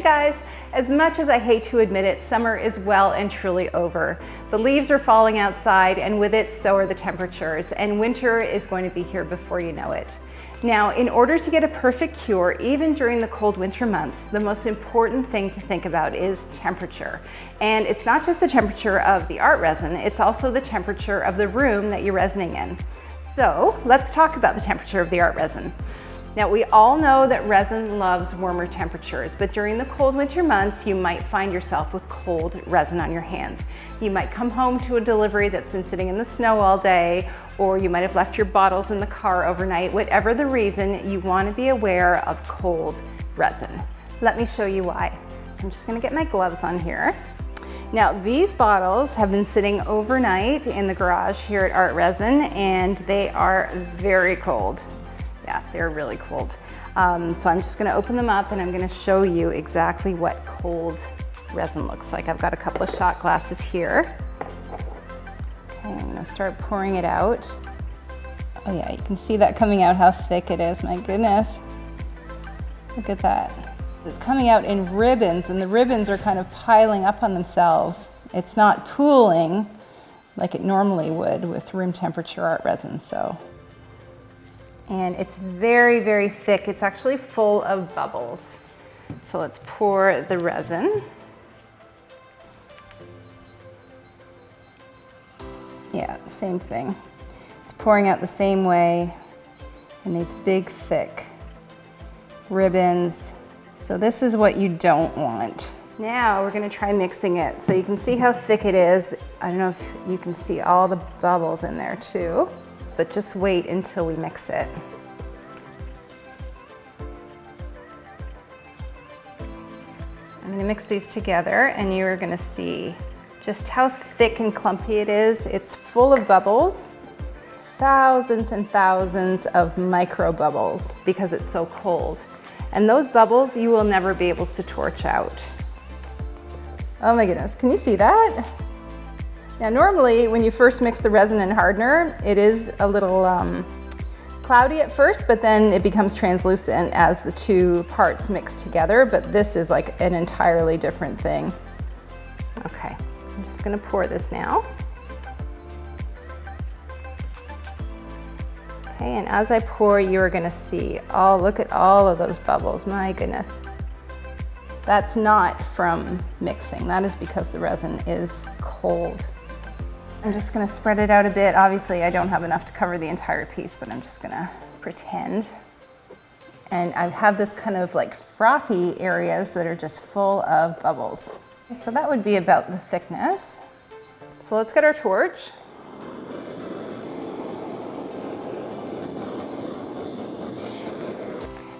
Hey guys, as much as I hate to admit it, summer is well and truly over. The leaves are falling outside and with it, so are the temperatures, and winter is going to be here before you know it. Now, in order to get a perfect cure, even during the cold winter months, the most important thing to think about is temperature. And it's not just the temperature of the art resin, it's also the temperature of the room that you're resining in. So let's talk about the temperature of the art resin. Now we all know that resin loves warmer temperatures, but during the cold winter months, you might find yourself with cold resin on your hands. You might come home to a delivery that's been sitting in the snow all day, or you might have left your bottles in the car overnight. Whatever the reason, you wanna be aware of cold resin. Let me show you why. I'm just gonna get my gloves on here. Now these bottles have been sitting overnight in the garage here at Art Resin and they are very cold yeah, they're really cold. Um, so I'm just gonna open them up and I'm gonna show you exactly what cold resin looks like. I've got a couple of shot glasses here. Okay, I'm gonna start pouring it out. Oh yeah, you can see that coming out, how thick it is, my goodness. Look at that. It's coming out in ribbons and the ribbons are kind of piling up on themselves. It's not pooling like it normally would with room temperature art resin, so and it's very, very thick. It's actually full of bubbles. So let's pour the resin. Yeah, same thing. It's pouring out the same way in these big, thick ribbons. So this is what you don't want. Now we're gonna try mixing it. So you can see how thick it is. I don't know if you can see all the bubbles in there too but just wait until we mix it. I'm gonna mix these together and you're gonna see just how thick and clumpy it is. It's full of bubbles, thousands and thousands of micro bubbles because it's so cold. And those bubbles you will never be able to torch out. Oh my goodness, can you see that? Now normally when you first mix the resin and hardener, it is a little um, cloudy at first, but then it becomes translucent as the two parts mix together, but this is like an entirely different thing. Okay, I'm just gonna pour this now. Okay, and as I pour, you are gonna see, oh, look at all of those bubbles, my goodness. That's not from mixing, that is because the resin is cold. I'm just gonna spread it out a bit. Obviously, I don't have enough to cover the entire piece, but I'm just gonna pretend. And I have this kind of like frothy areas that are just full of bubbles. So that would be about the thickness. So let's get our torch.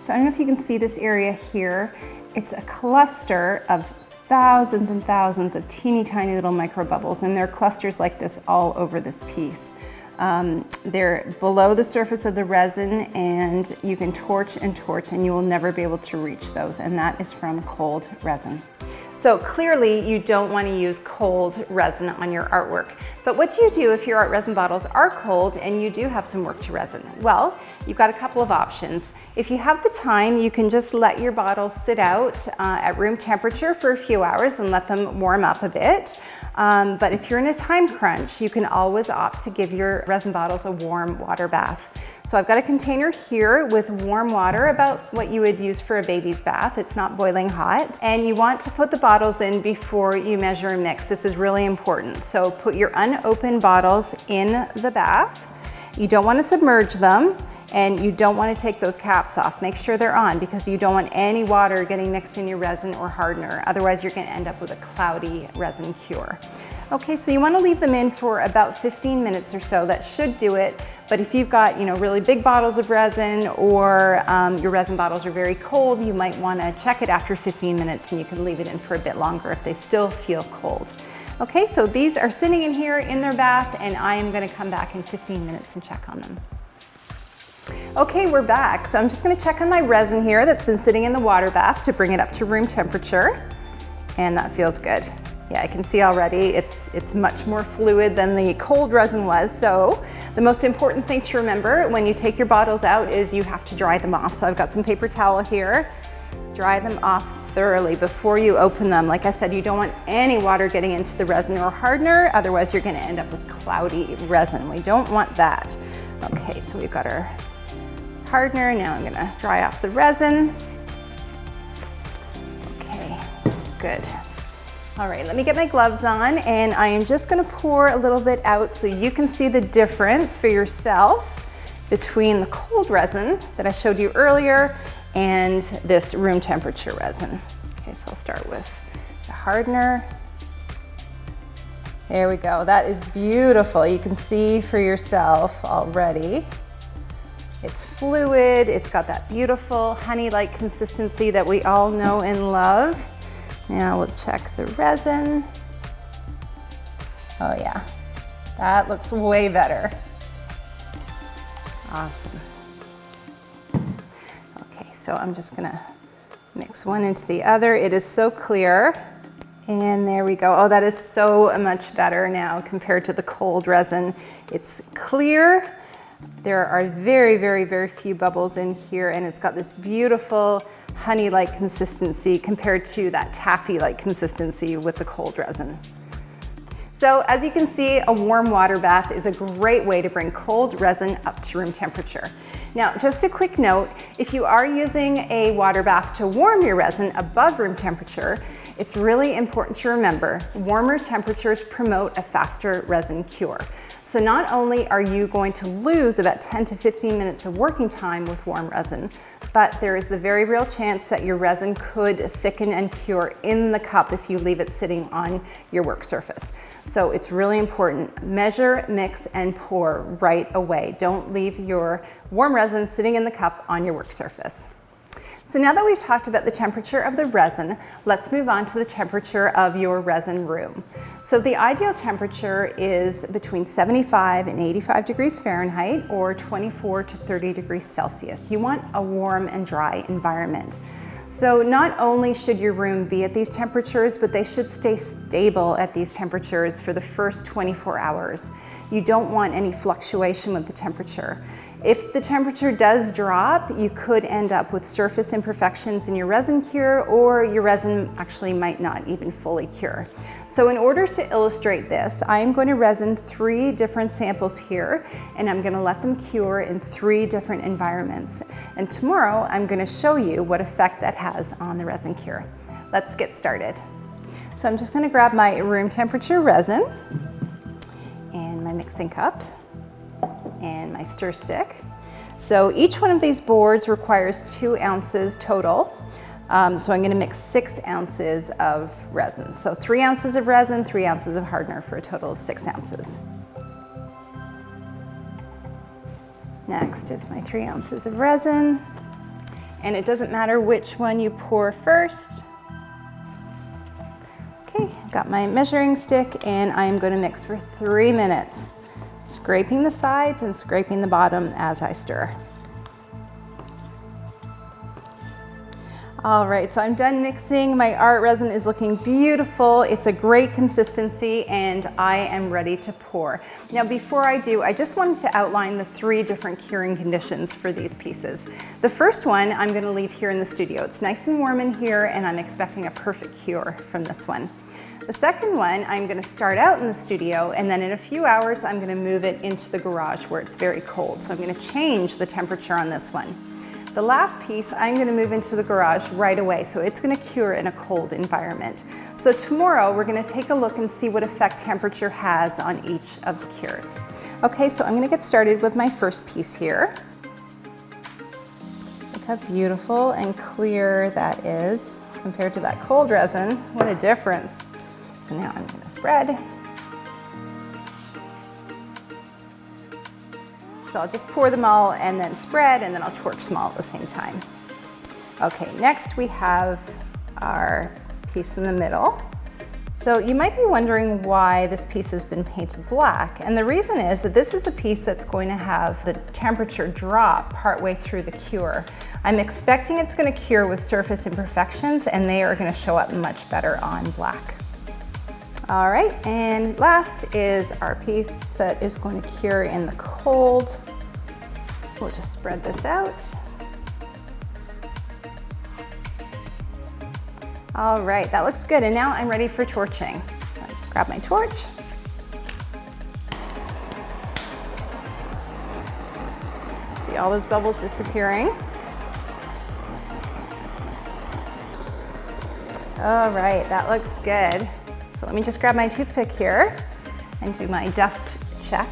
So I don't know if you can see this area here. It's a cluster of thousands and thousands of teeny tiny little micro bubbles and there are clusters like this all over this piece. Um, they're below the surface of the resin and you can torch and torch and you will never be able to reach those and that is from cold resin. So clearly you don't want to use cold resin on your artwork. But what do you do if your art resin bottles are cold and you do have some work to resin? Well, you've got a couple of options. If you have the time, you can just let your bottles sit out uh, at room temperature for a few hours and let them warm up a bit. Um, but if you're in a time crunch, you can always opt to give your resin bottles a warm water bath. So I've got a container here with warm water, about what you would use for a baby's bath. It's not boiling hot. And you want to put the bottles in before you measure and mix. This is really important. So put your unopened bottles in the bath. You don't want to submerge them and you don't want to take those caps off. Make sure they're on because you don't want any water getting mixed in your resin or hardener. Otherwise, you're going to end up with a cloudy resin cure. Okay, so you want to leave them in for about 15 minutes or so. That should do it. But if you've got, you know, really big bottles of resin or um, your resin bottles are very cold, you might want to check it after 15 minutes and you can leave it in for a bit longer if they still feel cold. Okay, so these are sitting in here in their bath and I am going to come back in 15 minutes and check on them. Okay, we're back. So I'm just gonna check on my resin here that's been sitting in the water bath to bring it up to room temperature. And that feels good. Yeah, I can see already it's, it's much more fluid than the cold resin was. So the most important thing to remember when you take your bottles out is you have to dry them off. So I've got some paper towel here. Dry them off thoroughly before you open them. Like I said, you don't want any water getting into the resin or hardener, otherwise you're gonna end up with cloudy resin. We don't want that. Okay, so we've got our hardener. Now I'm gonna dry off the resin. Okay, good. All right, let me get my gloves on and I am just gonna pour a little bit out so you can see the difference for yourself between the cold resin that I showed you earlier and this room temperature resin. Okay, so I'll start with the hardener. There we go, that is beautiful. You can see for yourself already. It's fluid, it's got that beautiful honey-like consistency that we all know and love. Now we'll check the resin. Oh yeah, that looks way better. Awesome. Okay, so I'm just gonna mix one into the other. It is so clear. And there we go. Oh, that is so much better now compared to the cold resin. It's clear. There are very, very, very few bubbles in here and it's got this beautiful honey-like consistency compared to that taffy-like consistency with the cold resin. So as you can see, a warm water bath is a great way to bring cold resin up to room temperature. Now, just a quick note, if you are using a water bath to warm your resin above room temperature, it's really important to remember warmer temperatures promote a faster resin cure. So not only are you going to lose about 10 to 15 minutes of working time with warm resin, but there is the very real chance that your resin could thicken and cure in the cup if you leave it sitting on your work surface. So it's really important, measure, mix, and pour right away. Don't leave your warm resin sitting in the cup on your work surface. So now that we've talked about the temperature of the resin, let's move on to the temperature of your resin room. So the ideal temperature is between 75 and 85 degrees Fahrenheit or 24 to 30 degrees Celsius. You want a warm and dry environment. So not only should your room be at these temperatures, but they should stay stable at these temperatures for the first 24 hours. You don't want any fluctuation with the temperature. If the temperature does drop, you could end up with surface imperfections in your resin cure or your resin actually might not even fully cure. So in order to illustrate this, I am going to resin three different samples here and I'm going to let them cure in three different environments. And tomorrow I'm going to show you what effect that has on the resin cure. Let's get started. So I'm just going to grab my room temperature resin and my mixing cup and my stir stick. So each one of these boards requires two ounces total. Um, so I'm gonna mix six ounces of resin. So three ounces of resin, three ounces of hardener for a total of six ounces. Next is my three ounces of resin. And it doesn't matter which one you pour first. Okay, got my measuring stick and I'm gonna mix for three minutes scraping the sides and scraping the bottom as I stir. All right, so I'm done mixing. My art resin is looking beautiful. It's a great consistency and I am ready to pour. Now before I do, I just wanted to outline the three different curing conditions for these pieces. The first one I'm gonna leave here in the studio. It's nice and warm in here and I'm expecting a perfect cure from this one. The second one, I'm gonna start out in the studio and then in a few hours, I'm gonna move it into the garage where it's very cold. So I'm gonna change the temperature on this one. The last piece, I'm gonna move into the garage right away, so it's gonna cure in a cold environment. So tomorrow, we're gonna take a look and see what effect temperature has on each of the cures. Okay, so I'm gonna get started with my first piece here. Look how beautiful and clear that is compared to that cold resin. What a difference. So now I'm gonna spread. So I'll just pour them all and then spread and then I'll torch them all at the same time. Okay, next we have our piece in the middle. So you might be wondering why this piece has been painted black. And the reason is that this is the piece that's going to have the temperature drop partway through the cure. I'm expecting it's gonna cure with surface imperfections and they are gonna show up much better on black. All right, and last is our piece that is going to cure in the cold. We'll just spread this out. All right, that looks good. And now I'm ready for torching. So I grab my torch. See all those bubbles disappearing. All right, that looks good. So let me just grab my toothpick here and do my dust check.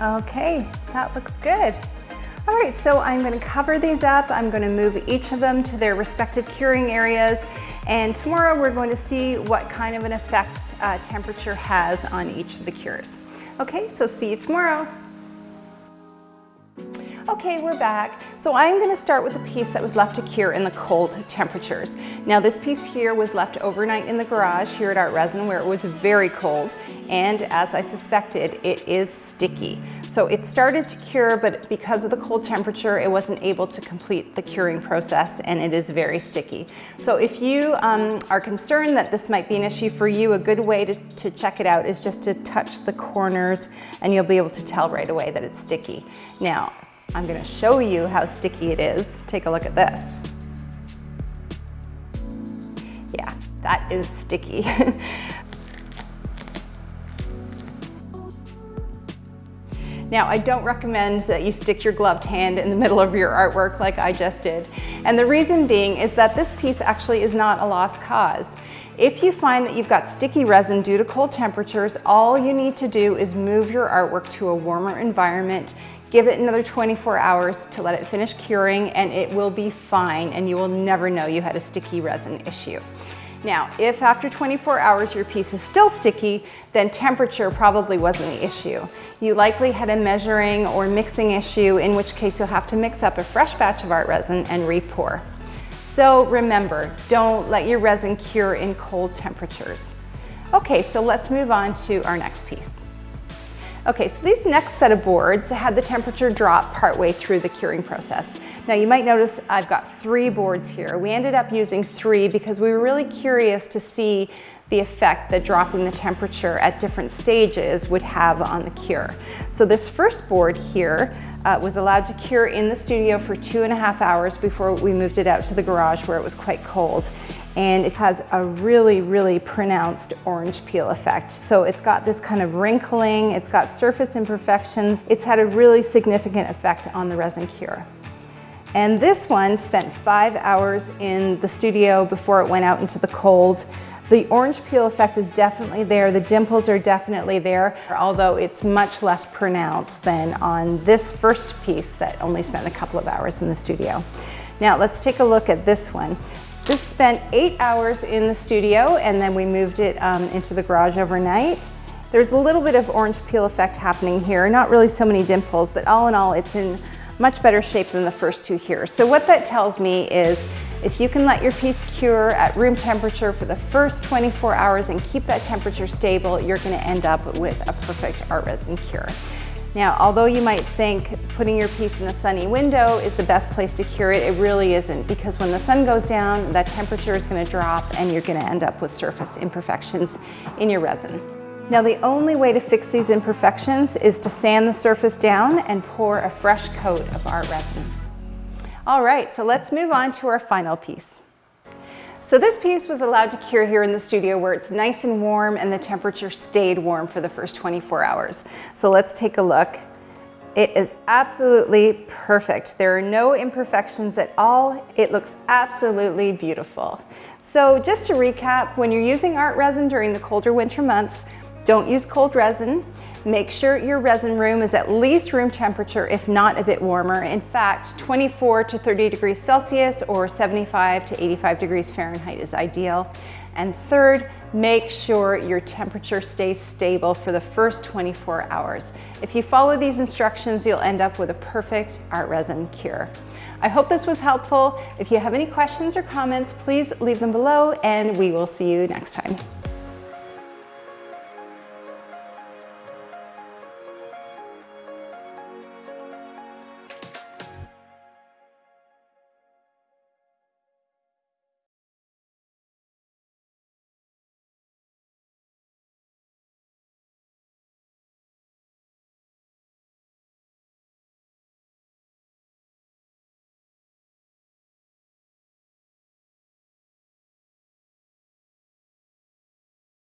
Okay, that looks good. All right, so I'm gonna cover these up. I'm gonna move each of them to their respective curing areas. And tomorrow we're going to see what kind of an effect uh, temperature has on each of the cures. Okay, so see you tomorrow. Okay, we're back. So I'm gonna start with the piece that was left to cure in the cold temperatures. Now this piece here was left overnight in the garage here at Art Resin where it was very cold and as I suspected, it is sticky. So it started to cure, but because of the cold temperature, it wasn't able to complete the curing process and it is very sticky. So if you um, are concerned that this might be an issue for you, a good way to, to check it out is just to touch the corners and you'll be able to tell right away that it's sticky. Now, I'm gonna show you how sticky it is. Take a look at this. Yeah, that is sticky. Now, I don't recommend that you stick your gloved hand in the middle of your artwork like I just did. And the reason being is that this piece actually is not a lost cause. If you find that you've got sticky resin due to cold temperatures, all you need to do is move your artwork to a warmer environment, give it another 24 hours to let it finish curing and it will be fine and you will never know you had a sticky resin issue. Now, if after 24 hours your piece is still sticky, then temperature probably wasn't the issue. You likely had a measuring or mixing issue, in which case you'll have to mix up a fresh batch of art resin and re-pour. So remember, don't let your resin cure in cold temperatures. Okay, so let's move on to our next piece. Okay, so these next set of boards had the temperature drop partway through the curing process. Now you might notice I've got three boards here. We ended up using three because we were really curious to see the effect that dropping the temperature at different stages would have on the cure. So this first board here uh, was allowed to cure in the studio for two and a half hours before we moved it out to the garage where it was quite cold. And it has a really, really pronounced orange peel effect. So it's got this kind of wrinkling, it's got surface imperfections. It's had a really significant effect on the resin cure. And this one spent five hours in the studio before it went out into the cold. The orange peel effect is definitely there. The dimples are definitely there, although it's much less pronounced than on this first piece that only spent a couple of hours in the studio. Now let's take a look at this one. This spent eight hours in the studio and then we moved it um, into the garage overnight. There's a little bit of orange peel effect happening here, not really so many dimples, but all in all, it's in much better shape than the first two here. So what that tells me is if you can let your piece cure at room temperature for the first 24 hours and keep that temperature stable, you're gonna end up with a perfect art resin cure. Now, although you might think putting your piece in a sunny window is the best place to cure it, it really isn't because when the sun goes down, that temperature is gonna drop and you're gonna end up with surface imperfections in your resin. Now the only way to fix these imperfections is to sand the surface down and pour a fresh coat of art resin. All right, so let's move on to our final piece. So this piece was allowed to cure here in the studio where it's nice and warm and the temperature stayed warm for the first 24 hours. So let's take a look. It is absolutely perfect. There are no imperfections at all. It looks absolutely beautiful. So just to recap, when you're using art resin during the colder winter months, don't use cold resin. Make sure your resin room is at least room temperature, if not a bit warmer. In fact, 24 to 30 degrees Celsius or 75 to 85 degrees Fahrenheit is ideal. And third, make sure your temperature stays stable for the first 24 hours. If you follow these instructions, you'll end up with a perfect art resin cure. I hope this was helpful. If you have any questions or comments, please leave them below and we will see you next time.